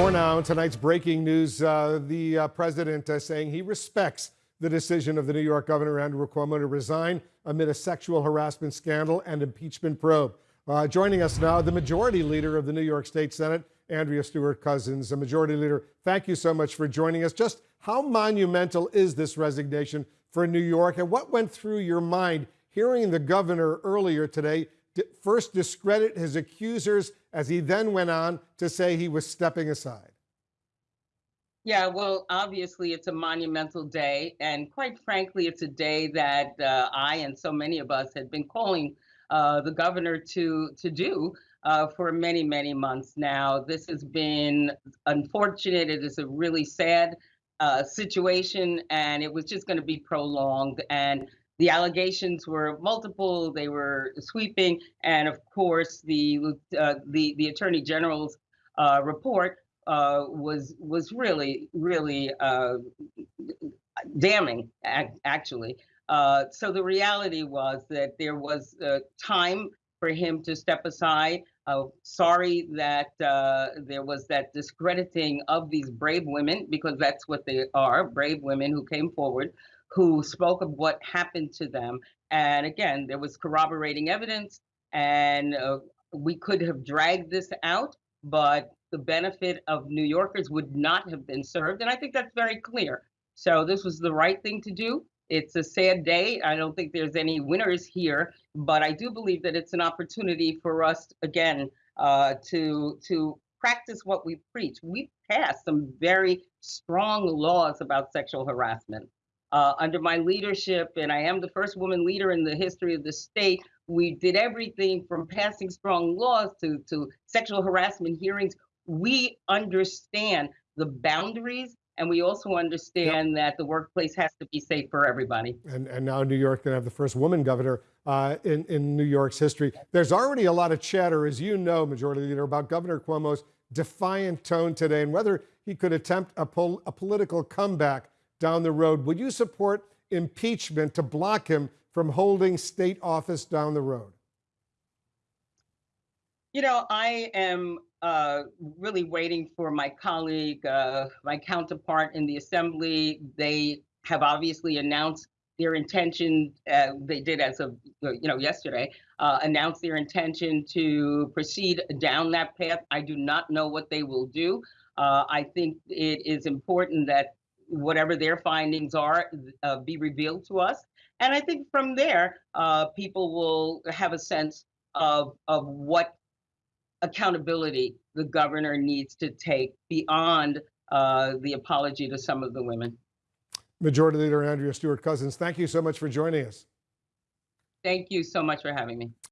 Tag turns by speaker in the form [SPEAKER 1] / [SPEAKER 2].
[SPEAKER 1] More now. in Tonight's breaking news uh, the uh, president uh, saying he respects the decision of the New York Governor Andrew Cuomo to resign amid a sexual harassment scandal and impeachment probe. Uh, joining us now, the majority leader of the New York State Senate, Andrea Stewart Cousins. The majority leader, thank you so much for joining us. Just how monumental is this resignation for New York, and what went through your mind hearing the governor earlier today first discredit his accusers as he then went on to say he was stepping aside?
[SPEAKER 2] Yeah, well, obviously, it's a monumental day. And quite frankly, it's a day that uh, I and so many of us had been calling uh, the governor to, to do uh, for many, many months now. This has been unfortunate. It is a really sad uh, situation, and it was just going to be prolonged. And the allegations were multiple, they were sweeping, and of course, the uh, the the attorney general's uh, report uh, was was really really uh, damning, actually. Uh, so the reality was that there was uh, time for him to step aside. sorry that there was that discrediting of these brave women, because that's what they are, brave women who came forward who spoke of what happened to them. And again, there was corroborating evidence, and uh, we could have dragged this out, but the benefit of New Yorkers would not have been served. And I think that's very clear. So this was the right thing to do. It's a sad day. I don't think there's any winners here, but I do believe that it's an opportunity for us again uh, to to practice what we preach. We passed some very strong laws about sexual harassment uh, under my leadership, and I am the first woman leader in the history of the state, we did everything from passing strong laws to, to sexual harassment hearings. We understand the boundaries and we also understand yep. that the workplace has to be safe for everybody.
[SPEAKER 1] And, and now New York going to have the first woman governor uh, in, in New York's history. There's already a lot of chatter, as you know, Majority Leader, about Governor Cuomo's defiant tone today and whether he could attempt a, pol a political comeback down the road. Would you support impeachment to block him from holding state office down the road?
[SPEAKER 2] You know, I am uh, really waiting for my colleague, uh, my counterpart in the assembly. They have obviously announced their intention. Uh, they did as of you know yesterday uh, announce their intention to proceed down that path. I do not know what they will do. Uh, I think it is important that whatever their findings are uh, be revealed to us. And I think from there, uh, people will have a sense of, of what accountability the governor needs to take beyond uh, the apology to some of the women.
[SPEAKER 1] Majority Leader Andrea Stewart Cousins, thank you so much for joining us.
[SPEAKER 2] Thank you so much for having me.